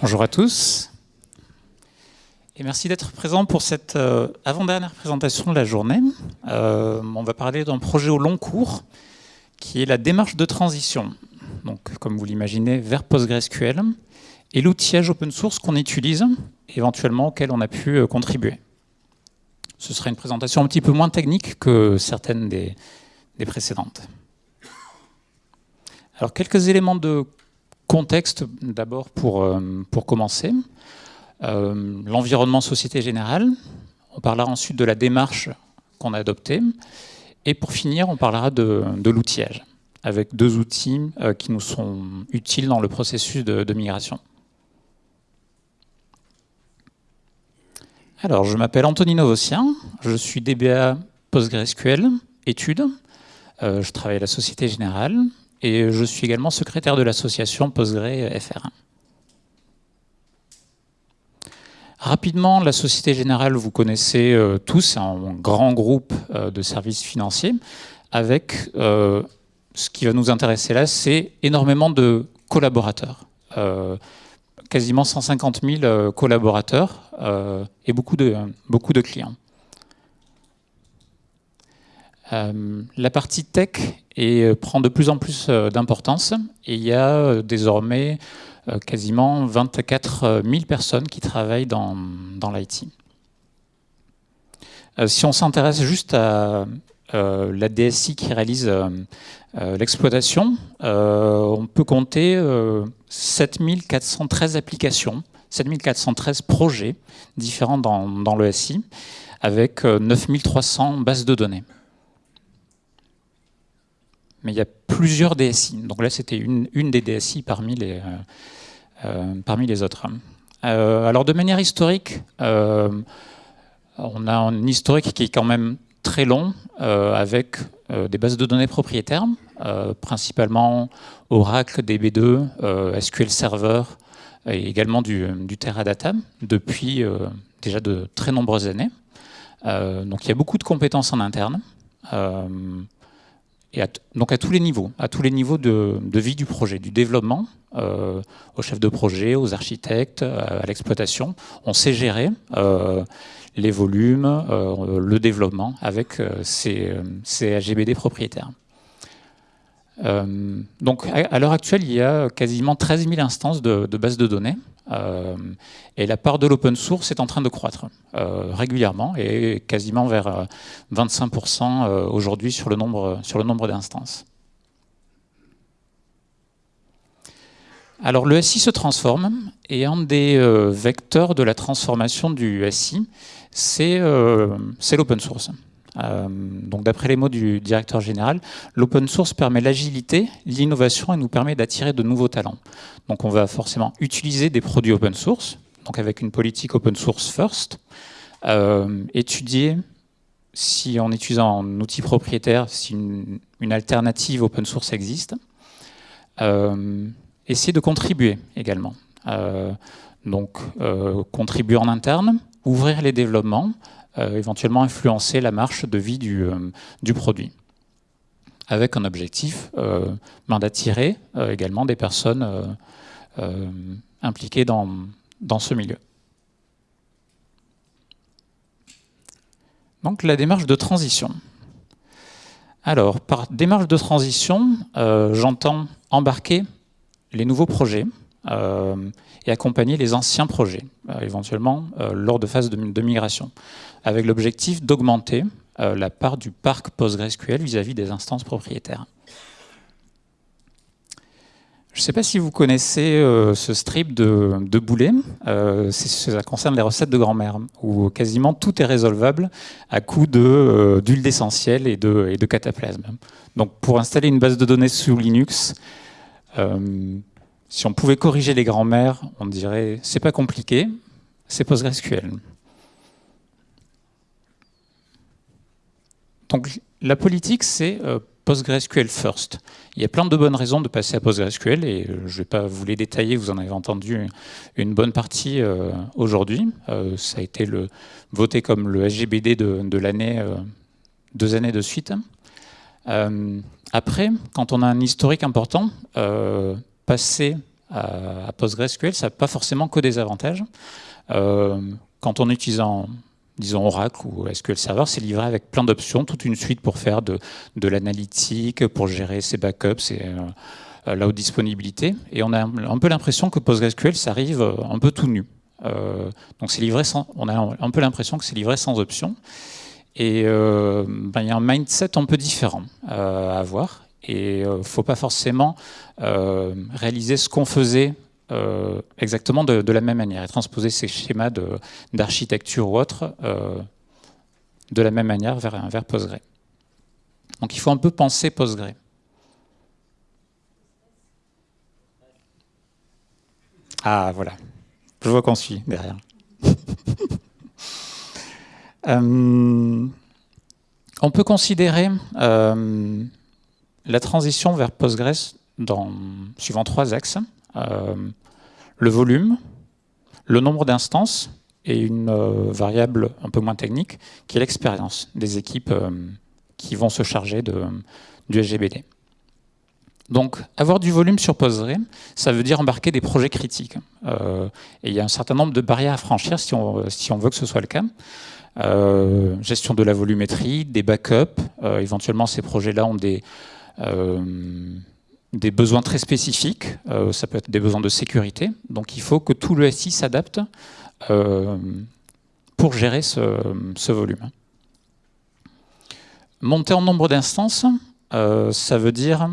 Bonjour à tous. Et merci d'être présent pour cette euh, avant-dernière présentation de la journée. Euh, on va parler d'un projet au long cours qui est la démarche de transition, donc comme vous l'imaginez, vers PostgreSQL et l'outillage open source qu'on utilise, éventuellement auquel on a pu euh, contribuer. Ce sera une présentation un petit peu moins technique que certaines des, précédentes. Alors quelques éléments de contexte d'abord pour, euh, pour commencer. Euh, l'environnement Société Générale. On parlera ensuite de la démarche qu'on a adoptée. Et pour finir, on parlera de, l'outillage, avec deux outils qui nous sont utiles dans le processus de, migration. Alors, je m'appelle Anthony Novossien, je suis DBA PostgreSQL, études. je travaille à la Société Générale et je suis également secrétaire de l'association PostgreFR1. Rapidement, la Société Générale, vous connaissez euh, tous, c'est un grand groupe euh, de services financiers, avec euh, ce qui va nous intéresser là, c'est énormément de collaborateurs. Quasiment 150 000 collaborateurs et beaucoup de, beaucoup de clients. la partie tech prend de plus en plus d'importance et il y a désormais quasiment 24 000 personnes qui travaillent dans, dans l'IT. si on s'intéresse juste à la DSI qui réalise l'exploitation, on peut compter 7413 applications, 7413 projets différents dans, dans le SI, avec 9300 bases de données mais il y a plusieurs DSI. Donc là, c'était une, des DSI parmi les, euh, euh, parmi les autres. Euh, alors de manière historique, on a un historique qui est quand même très long, avec des bases de données propriétaires, principalement Oracle, DB2, SQL Server, et également du, du Teradata, depuis déjà de très nombreuses années. donc il y a beaucoup de compétences en interne donc à tous les niveaux, à tous les niveaux de, vie du projet, du développement, euh, aux chefs de projet, aux architectes, euh, à, l'exploitation. On sait gérer euh, les volumes, le développement avec ces, ces, AGBD propriétaires. donc à, l'heure actuelle, il y a quasiment 13 000 instances de, de bases de données euh, et la part de l'open source est en train de croître euh, régulièrement et quasiment vers 25% euh, aujourd'hui sur le nombre, sur le nombre d'instances. Alors le SI se transforme et un des vecteurs de la transformation du SI, c'est l'open source. Euh, donc d'après les mots du directeur général, l'open source permet l'agilité, l'innovation et nous permet d'attirer de nouveaux talents. Donc on va forcément utiliser des produits open source, donc avec une politique open source first, euh, étudier si en utilisant un outil propriétaire, si une, alternative open source existe, euh, essayer de contribuer également. donc contribuer en interne, ouvrir les développements, éventuellement influencer la marche de vie du, euh, du produit avec un objectif euh, ben, d'attirer également des personnes impliquées dans, ce milieu. Donc la démarche de transition. Alors, par démarche de transition, j'entends embarquer les nouveaux projets et accompagner les anciens projets, éventuellement lors de phases de migration avec l'objectif d'augmenter euh, la part du parc PostgreSQL vis-à-vis des instances propriétaires. Je ne sais pas si vous connaissez euh, ce strip de, Boulet, euh, ça concerne les recettes de grand-mère, où quasiment tout est résolvable à coup d'huile d'essentiel et de, cataplasme. Donc pour installer une base de données sous Linux, si on pouvait corriger les grands-mères, on dirait c'est pas compliqué, c'est PostgreSQL. Donc la politique, c'est euh, PostgreSQL first. Il y a plein de bonnes raisons de passer à PostgreSQL et je ne vais pas vous les détailler, vous en avez entendu une bonne partie aujourd'hui. ça a été voté comme le SGBD de, l'année, deux années de suite. après, quand on a un historique important, passer à, PostgreSQL, ça n'a pas forcément que des avantages. quand on utilise disons Oracle ou SQL Server, c'est livré avec plein d'options, toute une suite pour faire de, l'analytique, pour gérer ses backups et euh, la haute disponibilité. Et on a un peu l'impression que PostgreSQL, ça arrive un peu tout nu. Euh, donc livré sans, on a un peu l'impression que c'est livré sans options. Et euh, ben, il y a un mindset un peu différent à avoir. Et il ne faut pas forcément réaliser ce qu'on faisait euh, exactement de, la même manière et transposer ces schémas d'architecture ou autre euh, de la même manière vers, vers Postgre. Donc il faut un peu penser Postgre. Ah voilà, je vois qu'on suit derrière. Euh, on peut considérer la transition vers Postgres suivant trois axes. Euh, le volume, le nombre d'instances et une euh, variable un peu moins technique qui est l'expérience des équipes euh, qui vont se charger du SGBD. Donc, avoir du volume sur Postgre, ça veut dire embarquer des projets critiques. et il y a un certain nombre de barrières à franchir si on veut que ce soit le cas. gestion de la volumétrie, des backups. éventuellement, ces projets-là ont des, des besoins très spécifiques, euh, ça peut être des besoins de sécurité, donc il faut que tout le SI s'adapte euh, pour gérer ce, volume. Monter en nombre d'instances, euh, ça veut dire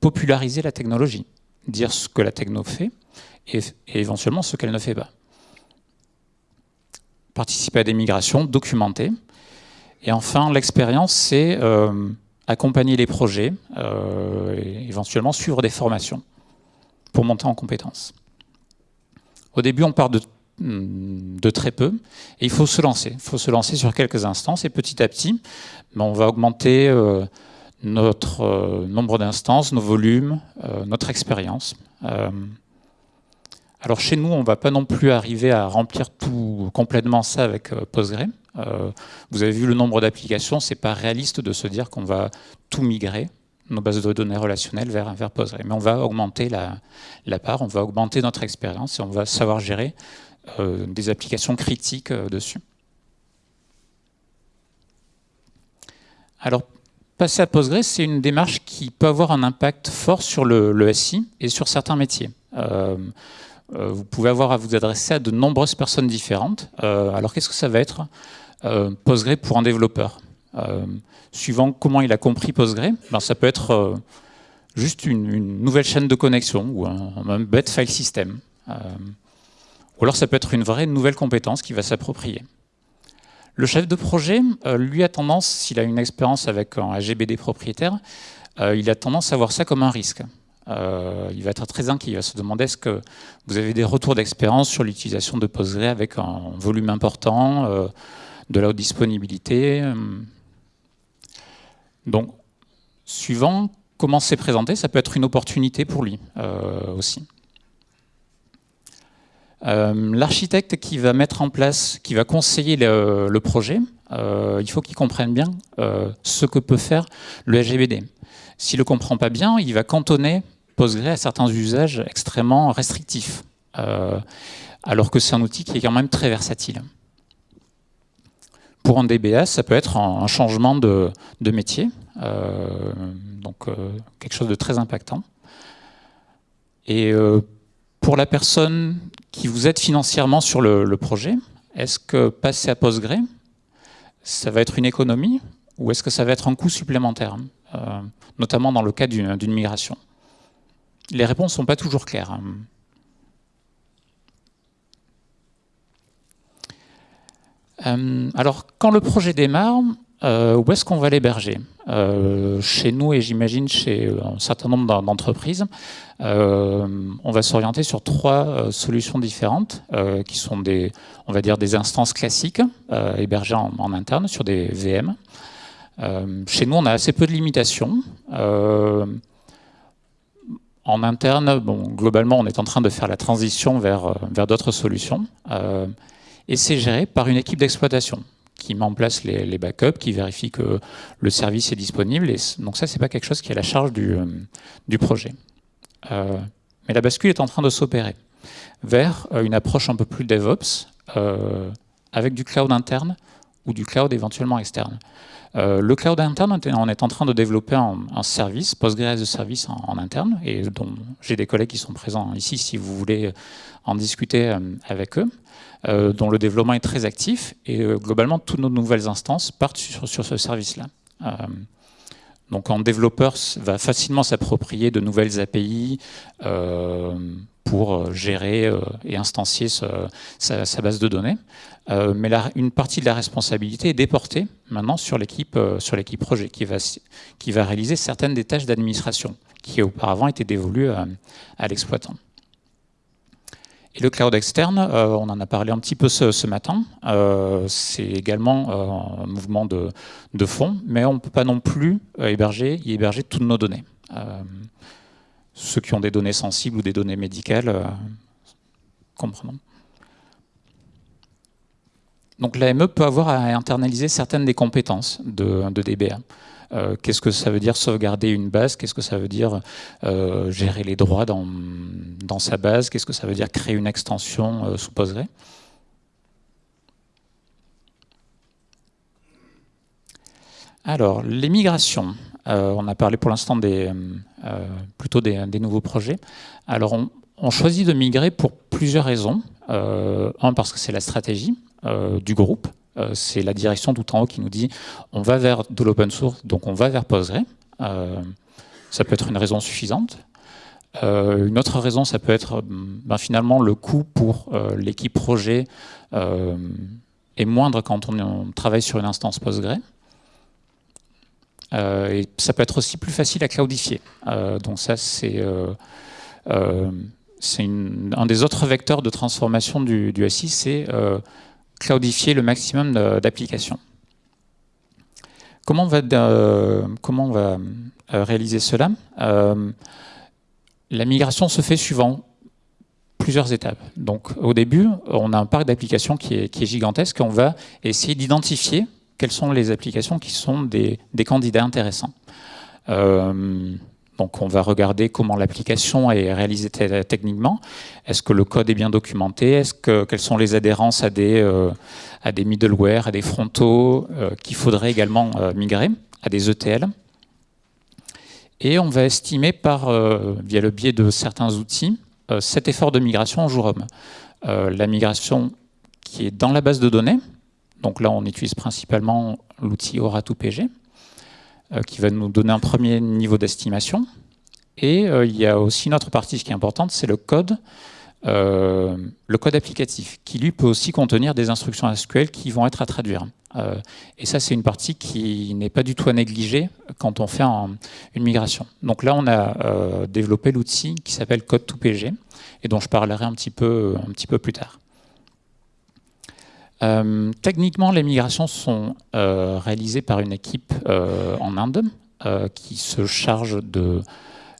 populariser la technologie, dire ce que la techno fait et, et éventuellement ce qu'elle ne fait pas. Participer à des migrations, documenter. Et enfin, l'expérience, c'est accompagner les projets, euh, et éventuellement suivre des formations pour monter en compétences. Au début, on part de, mm, de très peu, et il faut se lancer. Il faut se lancer sur quelques instances, et petit à petit, ben, on va augmenter euh, notre euh, nombre d'instances, nos volumes, notre expérience. Alors chez nous, on ne va pas non plus arriver à remplir tout complètement ça avec Postgre. Euh, vous avez vu le nombre d'applications, c'est pas réaliste de se dire qu'on va tout migrer, nos bases de données relationnelles vers, vers Postgre. Mais on va augmenter la, part, on va augmenter notre expérience et on va savoir gérer euh, des applications critiques euh, dessus. Alors, passer à Postgre, c'est une démarche qui peut avoir un impact fort sur le, SI et sur certains métiers. Vous pouvez avoir à vous adresser à de nombreuses personnes différentes. alors, qu'est-ce que ça va être? Euh, Postgre pour un développeur. Euh, suivant comment il a compris Postgre, ben, ça peut être euh, juste une, nouvelle chaîne de connexion ou un, bête file system. ou alors ça peut être une vraie nouvelle compétence qui va s'approprier. Le chef de projet, lui, a tendance, s'il a une expérience avec un AGBD propriétaire, il a tendance à voir ça comme un risque. Il va être très inquiet, il va se demander est-ce que vous avez des retours d'expérience sur l'utilisation de Postgre avec un volume important de la haute disponibilité. Euh. Donc, suivant comment c'est présenté, ça peut être une opportunité pour lui euh, aussi. Euh, l'architecte qui va mettre en place, qui va conseiller le, projet, il faut qu'il comprenne bien ce que peut faire le SGBD. S'il ne le comprend pas bien, il va cantonner Postgre à certains usages extrêmement restrictifs, alors que c'est un outil qui est quand même très versatile. Pour un DBA, ça peut être un changement de, métier, euh, donc euh, quelque chose de très impactant. Et euh, pour la personne qui vous aide financièrement sur le, projet, est-ce que passer à Postgre, ça va être une économie ou est-ce que ça va être un coût supplémentaire, notamment dans le cas d'une migration? Les réponses ne sont pas toujours claires. Hein. Euh, alors, quand le projet démarre, euh, où est-ce qu'on va l'héberger? Euh, Chez nous et j'imagine chez un certain nombre d'entreprises, on va s'orienter sur trois solutions différentes qui sont des, on va dire, des instances classiques hébergées en, interne sur des VM. chez nous, on a assez peu de limitations. En interne, globalement, on est en train de faire la transition vers, vers d'autres solutions. et c'est géré par une équipe d'exploitation qui met en place les, backups, qui vérifie que le service est disponible. Donc ça, c'est pas quelque chose qui est à la charge du, euh, projet. Euh, mais la bascule est en train de s'opérer vers euh, une approche un peu plus DevOps, avec du cloud interne ou du cloud éventuellement externe. Le cloud interne, on est en train de développer un, service, Postgres as a Service en, interne, et dont j'ai des collègues qui sont présents ici si vous voulez en discuter avec eux. Euh, dont le développement est très actif. Et euh, globalement, toutes nos nouvelles instances partent sur, ce service-là. Euh, donc un développeur va facilement s'approprier de nouvelles API pour gérer et instancier sa, base de données. mais une partie de la responsabilité est déportée maintenant sur l'équipe projet qui va, qui va réaliser certaines des tâches d'administration qui auparavant étaient dévolues à l'exploitant. Et le cloud externe, euh, on en a parlé un petit peu ce, matin, euh, c'est également euh, un mouvement de, fond, mais on ne peut pas non plus héberger, y héberger toutes nos données. Ceux qui ont des données sensibles ou des données médicales, comprenons. Donc l'AME peut avoir à internaliser certaines des compétences de, de DBA. Euh, qu'est-ce que ça veut dire sauvegarder une base? Qu'est-ce que ça veut dire euh, gérer les droits dans, dans sa base? Qu'est-ce que ça veut dire créer une extension euh, sous Postgre Alors, les migrations. On a parlé pour l'instant des, plutôt des, nouveaux projets. Alors, on, on, choisit de migrer pour plusieurs raisons. un, parce que c'est la stratégie du groupe. Euh, c'est la direction tout en haut qui nous dit on va vers de l'open source, donc on va vers Postgre. Euh, ça peut être une raison suffisante. Euh, une autre raison, ça peut être ben, finalement le coût pour l'équipe projet est moindre quand on, travaille sur une instance Postgre. Et ça peut être aussi plus facile à cloudifier. donc ça, c'est un des autres vecteurs de transformation du, du SI, c'est cloudifier le maximum d'applications. Comment on va, euh, euh, réaliser cela? Euh, La migration se fait suivant plusieurs étapes. Donc au début, on a un parc d'applications qui est, qui est, gigantesque. On va essayer d'identifier quelles sont les applications qui sont des, candidats intéressants. Donc on va regarder comment l'application est réalisée techniquement. Est-ce que le code est bien documenté? Quelles sont les adhérences à des euh, à des middleware, à des frontaux euh, qu'il faudrait également euh, migrer, à des ETL. Et on va estimer par via le biais de certains outils cet effort de migration en jour homme. la migration qui est dans la base de données. Donc là on utilise principalement l'outil Aura2PG euh, qui va nous donner un premier niveau d'estimation. Et euh, il y a aussi une autre partie qui est importante, c'est le code, euh, le code applicatif, qui lui peut aussi contenir des instructions SQL qui vont être à traduire. et ça, c'est une partie qui n'est pas du tout à négliger quand on fait une migration. Donc là, on a développé l'outil qui s'appelle Code2PG, et dont je parlerai un petit peu, un petit peu plus tard. Euh, techniquement, les migrations sont euh, réalisées par une équipe euh, en Inde qui se charge de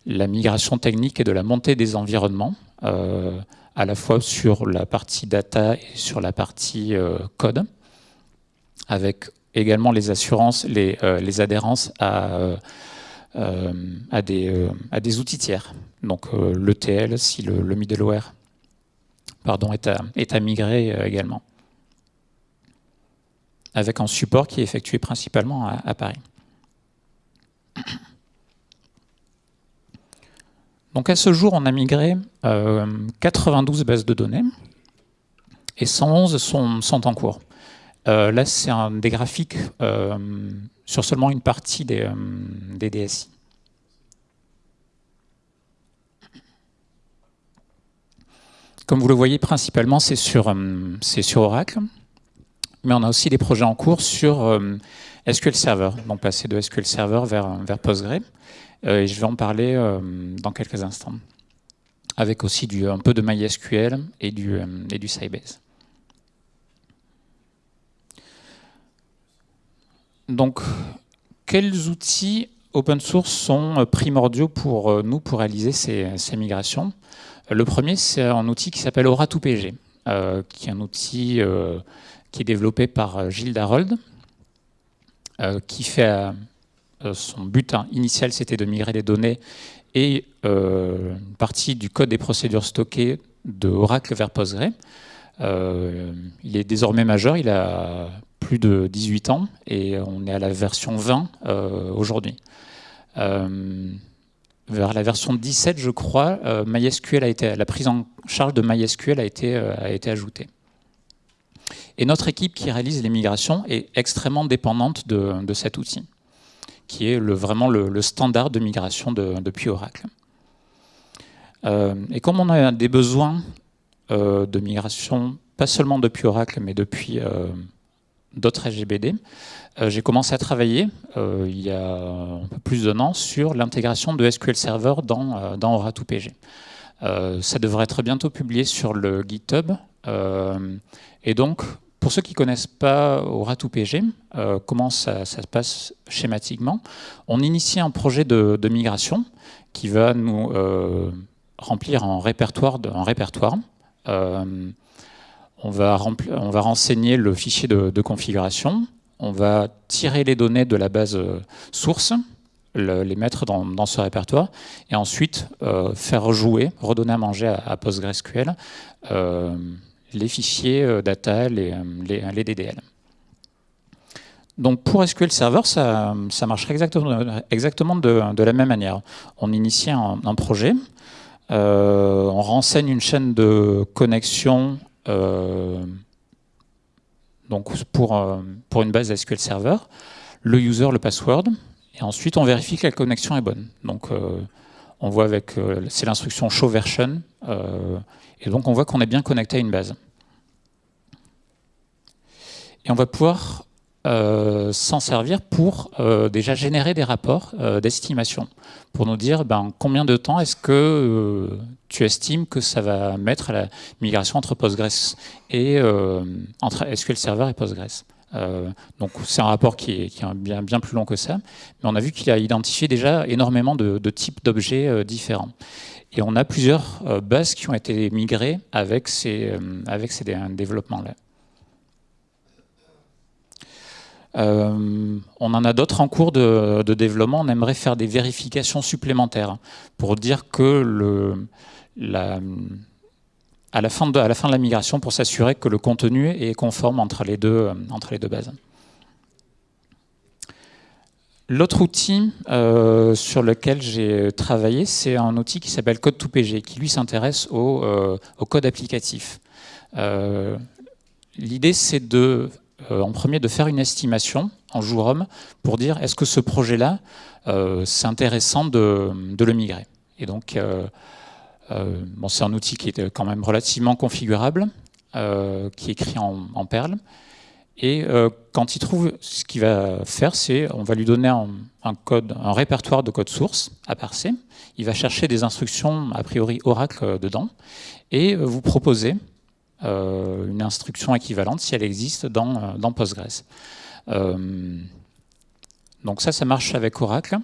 la migration technique et de la montée des environnements, à la fois sur la partie data et sur la partie code, avec également les assurances, les, les adhérences à, des, outils tiers. Donc l'ETL, si le, le, middleware pardon, est à migrer également avec un support qui est effectué principalement à, Paris. Donc à ce jour, on a migré 92 euh, bases de données et 111 sont, en cours. Euh, là, c'est des graphiques euh, sur seulement une partie des, DSI. Comme vous le voyez, principalement, c'est sur Oracle mais on a aussi des projets en cours sur euh, SQL Server, donc passer de SQL Server vers, vers Postgre. Euh, et je vais en parler euh, dans quelques instants. Avec aussi un peu de MySQL et du, et du Sybase. Donc, quels outils open source sont primordiaux pour nous pour réaliser ces, migrations? Le premier, c'est un outil qui s'appelle Aura2PG, qui est un outil qui est développé par Gilles Darold, qui fait son but initial, c'était de migrer les données et une partie du code des procédures stockées de Oracle vers Postgre. Euh, il est désormais majeur, il a plus de 18 ans et on est à la version 20 euh, aujourd'hui. Euh, vers la version 17, je crois, MySQL a été, la prise en charge de MySQL a été, a été ajoutée. Et notre équipe qui réalise les migrations est extrêmement dépendante de, cet outil, qui est vraiment le, standard de migration depuis Oracle. et comme on a des besoins euh, de migration, pas seulement depuis Oracle, mais depuis euh, d'autres SGBD. Euh, j'ai commencé à travailler il y a un peu plus d'un an sur l'intégration de SQL Server dans, dans Ora2PG. ça devrait être bientôt publié sur le GitHub. et donc, pour ceux qui ne connaissent pas Ora2PG, comment ça, se passe schématiquement, on initie un projet de, migration qui va nous remplir un répertoire, euh, on, va on va renseigner le fichier de, configuration, on va tirer les données de la base euh, source, les mettre dans, ce répertoire, et ensuite euh, faire jouer, redonner à manger à, PostgreSQL les fichiers data, les, les, DDL. Donc pour SQL Server, ça, ça marcherait exactement, de, la même manière. On initie un projet, euh, on renseigne une chaîne de connexion euh, donc pour, euh, pour une base SQL Server, le user, le password, et ensuite on vérifie que la connexion est bonne. Donc on voit avec, c'est l'instruction show version, et donc on voit qu'on est bien connecté à une base. Et on va pouvoir euh, s'en servir pour euh, déjà générer des rapports euh, d'estimation, pour nous dire ben, combien de temps est-ce que tu estimes que ça va mettre à la migration entre Postgres et entre SQL Server et Postgres. donc c'est un rapport qui est, bien, bien, plus long que ça, mais on a vu qu'il a identifié déjà énormément de, types d'objets différents. Et on a plusieurs bases qui ont été migrées avec ces, avec ces développements-là. Euh, on en a d'autres en cours de, développement. On aimerait faire des vérifications supplémentaires pour dire que à, la fin de, la migration, pour s'assurer que le contenu est conforme entre les deux bases. L'autre outil euh, sur lequel j'ai travaillé, c'est un outil qui s'appelle Code2PG, qui lui s'intéresse au, euh, code applicatif. L'idée, c'est de euh, en premier de faire une estimation en jour homme pour dire est-ce que ce projet-là, euh, c'est intéressant de, le migrer. Et donc, euh, c'est un outil qui est quand même relativement configurable, qui est écrit en, Perl. Et quand il trouve, ce qu'il va faire, c'est on va lui donner un, répertoire de code source à parser. Il va chercher des instructions a priori Oracle dedans et vous proposer euh, une instruction équivalente si elle existe dans, euh, Postgres. Euh, donc ça, ça marche avec Oracle.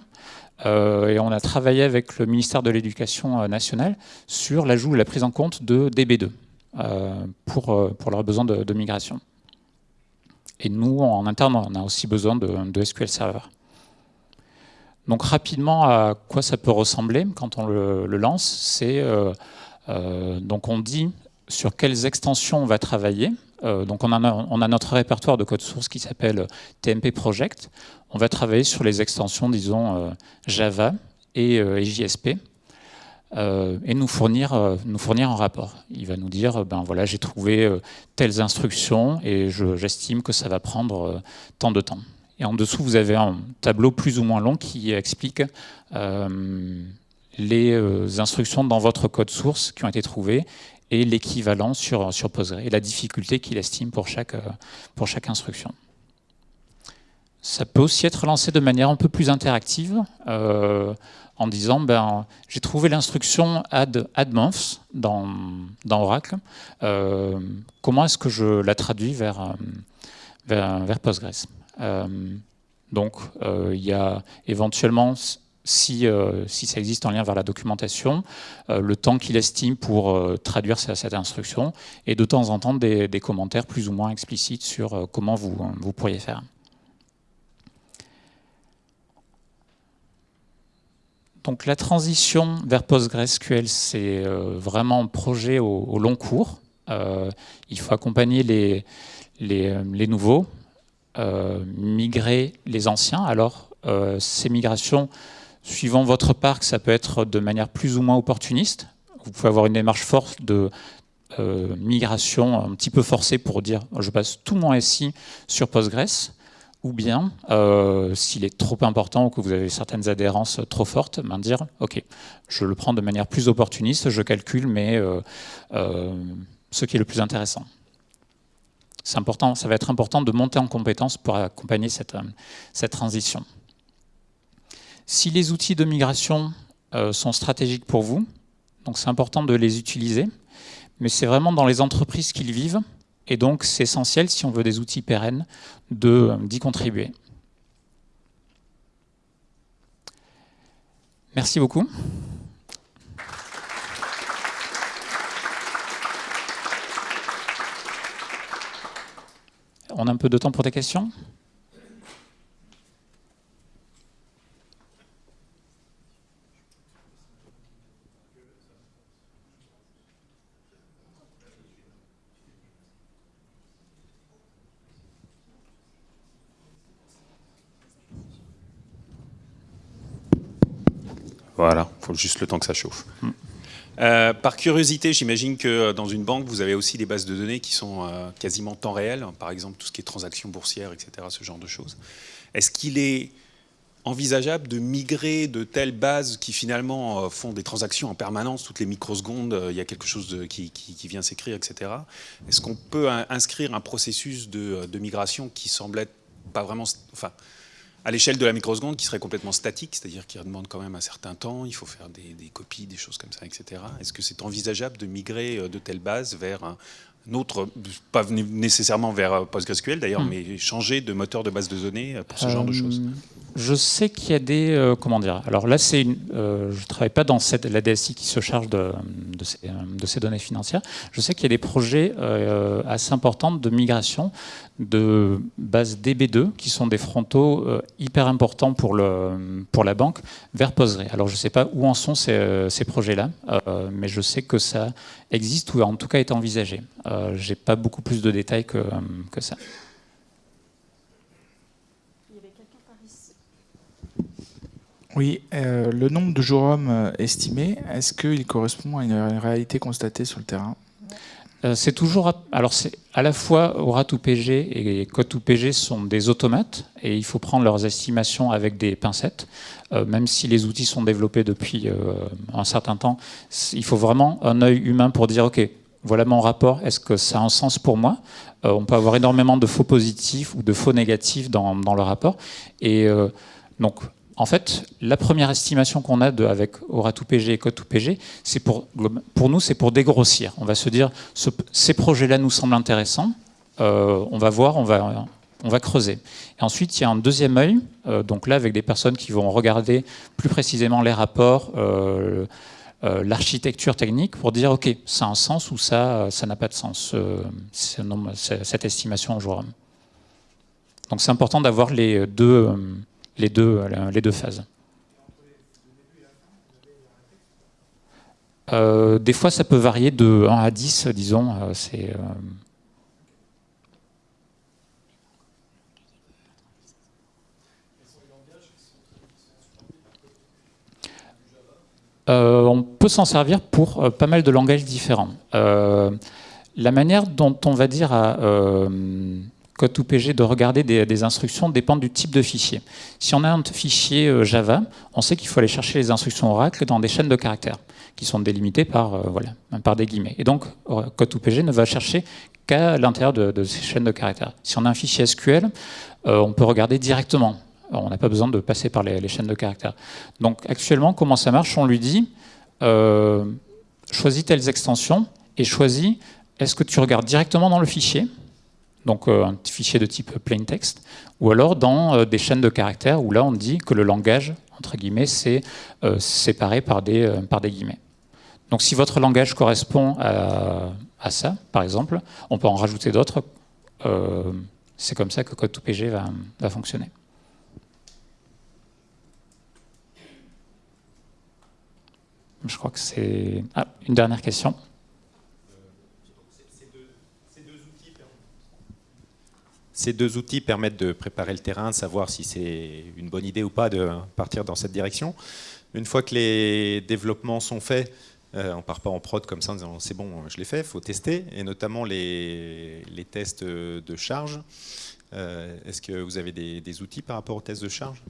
et on a travaillé avec le ministère de l'Éducation nationale sur l'ajout et la prise en compte de DB2 pour, pour leurs besoins de, migration. Et nous, en interne, on a aussi besoin de, SQL Server. Donc rapidement, à quoi ça peut ressembler quand on le, lance C'est donc on dit sur quelles extensions on va travailler. Euh, donc on a, notre répertoire de code source qui s'appelle TMP Project. On va travailler sur les extensions, disons, euh, Java et, euh, JSP. Et nous fournir, nous fournir un rapport. Il va nous dire, ben voilà, j'ai trouvé telles instructions et j'estime que ça va prendre tant de temps. Et en dessous, vous avez un tableau plus ou moins long qui explique les instructions dans votre code source qui ont été trouvées et l'équivalent sur, sur Postgre et la difficulté qu'il estime pour chaque, pour chaque instruction. Ça peut aussi être lancé de manière un peu plus interactive euh, en disant ben, j'ai trouvé l'instruction add, months dans, Oracle. Euh, comment est-ce que je la traduis vers, vers, vers Postgres? Donc il y a éventuellement si, si, ça existe en lien vers la documentation, le temps qu'il estime pour traduire cette instruction, et de temps en temps des, des commentaires plus ou moins explicites sur comment vous, vous pourriez faire. Donc la transition vers PostgreSQL, c'est euh, vraiment un projet au, long cours. Euh, il faut accompagner les, euh, nouveaux, migrer les anciens. Alors ces migrations, suivant votre parc, ça peut être de manière plus ou moins opportuniste. Vous pouvez avoir une démarche forte de migration un petit peu forcée pour dire je passe tout mon SI sur Postgres ou bien, euh, s'il est trop important ou que vous avez certaines adhérences trop fortes, ben dire, ok, je le prends de manière plus opportuniste, je calcule, mais euh, euh, ce qui est le plus intéressant. C'est important, ça va être important de monter en compétence pour accompagner cette, cette transition. Si les outils de migration sont stratégiques pour vous, donc c'est important de les utiliser, mais c'est vraiment dans les entreprises qu'ils vivent et donc, c'est essentiel, si on veut des outils pérennes, d'y contribuer. Merci beaucoup. On a un peu de temps pour des questions Voilà, il juste le temps que ça chauffe. Euh, par curiosité, j'imagine que euh, dans une banque, vous avez aussi des bases de données qui sont euh, quasiment temps réel, par exemple tout ce qui est transactions boursières, etc., ce genre de choses. Est-ce qu'il est envisageable de migrer de telles bases qui finalement font des transactions en permanence, toutes les microsecondes, il y a quelque chose qui, vient s'écrire, etc. Est-ce qu'on peut inscrire un processus de, de, migration qui semble être pas vraiment... Enfin, à l'échelle de la microseconde qui serait complètement statique, c'est-à-dire qui demande quand même un certain temps, il faut faire des, copies, des choses comme ça, etc. Est-ce que c'est envisageable de migrer euh, de telle base vers un, autre, pas nécessairement vers euh, PostgreSQL d'ailleurs, hmm. mais changer de moteur de base de données euh, pour ce genre de choses je sais qu'il y a des... comment dire Alors là, c'est une, je ne travaille pas dans cette, la DSI qui se charge de, de, ces, de ces, données financières. Je sais qu'il y a des projets assez importants de migration de bases DB2, qui sont des frontaux euh, hyper importants pour, le, pour la banque, vers Postgre. Alors je ne sais pas où en sont ces, euh, ces projets-là, euh, mais je sais que ça existe ou en tout cas est envisagé. je n'ai pas beaucoup plus de détails que, ça. Oui, le nombre de jours hommes estimé, est-ce qu'il correspond à une réalité constatée sur le terrain? euh, c'est toujours, alors c'est à la fois Aura2PG et Code2PG sont des automates et il faut prendre leurs estimations avec des pincettes. Euh, même si les outils sont développés depuis euh, un certain temps, il faut vraiment un œil humain pour dire ok, voilà mon rapport, est-ce que ça a un sens pour moi? On peut avoir énormément de faux positifs ou de faux négatifs dans, dans le rapport. Et donc en fait, la première estimation qu'on a avec Aura2PG et Code2PG, c'est pour, nous, c'est pour dégrossir. On va se dire, ces projets-là nous semblent intéressants, euh, on va voir, on va, on va creuser. Et ensuite, il y a un deuxième œil, euh, donc là, avec des personnes qui vont regarder plus précisément les rapports, euh, l'architecture technique, pour dire, OK, ça a un sens ou ça ça n'a pas de sens, cette estimation en jour. Donc c'est important d'avoir les deux les deux, les deux phases. Euh, des fois, ça peut varier de 1 à 10, disons. Euh, euh, on peut s'en servir pour pas mal de langages différents. la manière dont on va dire à code PG de regarder des, instructions dépend du type de fichier. Si on a un fichier euh, Java, on sait qu'il faut aller chercher les instructions Oracle dans des chaînes de caractères qui sont délimitées par, euh, voilà, par des guillemets. Et donc, code PG ne va chercher qu'à l'intérieur de, ces chaînes de caractères. Si on a un fichier SQL, euh, on peut regarder directement. on n'a pas besoin de passer par les, chaînes de caractères. Donc, actuellement, comment ça marche? On lui dit, choisis telles extensions et choisis, est-ce que tu regardes directement dans le fichier? Donc un fichier de type plain text, ou alors dans des chaînes de caractères où là on dit que le langage, entre guillemets, c'est séparé par des, par des guillemets. Donc si votre langage correspond à, ça, par exemple, on peut en rajouter d'autres. c'est comme ça que Code2PG va, va fonctionner. Je crois que c'est... Ah, une dernière question. Ces deux outils permettent de préparer le terrain, de savoir si c'est une bonne idée ou pas de partir dans cette direction. Une fois que les développements sont faits, euh, on ne part pas en prod comme ça en disant c'est bon, je l'ai fait, il faut tester, et notamment les, tests de charge. Euh, est-ce que vous avez des, outils par rapport aux tests de charge?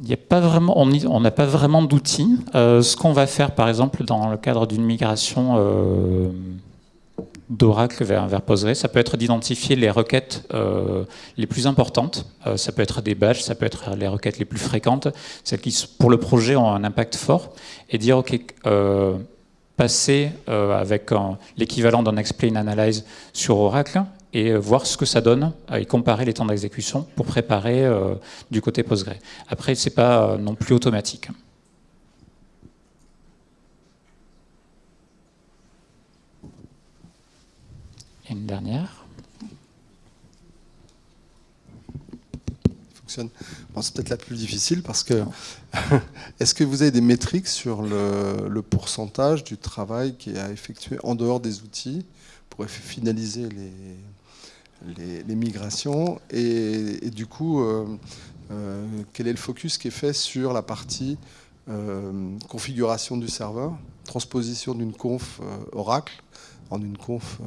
Il a pas vraiment, on n'a pas vraiment d'outils. Euh, ce qu'on va faire, par exemple, dans le cadre d'une migration d'Oracle vers, vers, Postgre, ça peut être d'identifier les requêtes euh, les plus importantes. ça peut être des badges, ça peut être les requêtes les plus fréquentes, celles qui, pour le projet, ont un impact fort, et dire, OK, passer avec l'équivalent d'un explain analyze sur Oracle, et euh, voir ce que ça donne et comparer les temps d'exécution pour préparer euh, du côté Postgre. Après, ce n'est pas euh, non plus automatique. Une dernière. Fonctionne. c'est peut-être la plus difficile parce que est-ce que vous avez des métriques sur le, pourcentage du travail qui est effectué en dehors des outils pour finaliser les, les, migrations et, du coup, euh, euh, quel est le focus qui est fait sur la partie euh, configuration du serveur, transposition d'une conf Oracle en une conf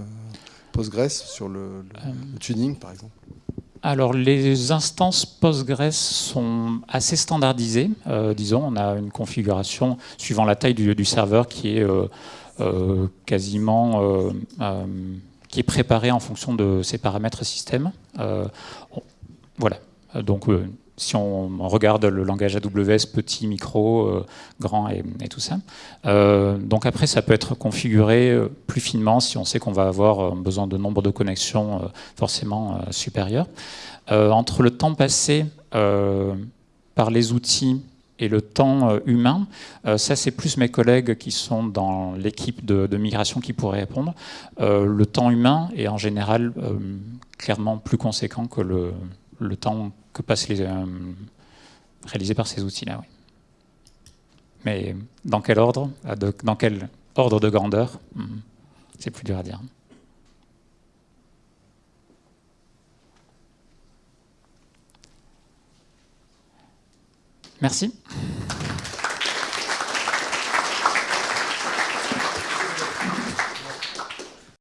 Postgres sur le, tuning par exemple alors les instances Postgres sont assez standardisées. disons, on a une configuration suivant la taille du, serveur qui est quasiment qui est préparé en fonction de ces paramètres système. Euh, voilà. Donc, euh, si on regarde le langage AWS, petit, micro, euh, grand et, tout ça. donc après, ça peut être configuré plus finement si on sait qu'on va avoir besoin de nombre de connexions forcément supérieurs. entre le temps passé par les outils et le temps euh, humain, euh, ça c'est plus mes collègues qui sont dans l'équipe de, migration qui pourraient répondre. Euh, le temps humain est en général clairement plus conséquent que le temps que passent les réalisé par ces outils-là. Oui. Mais dans quel ordre Dans quel ordre de grandeur hmm, C'est plus dur à dire. Merci.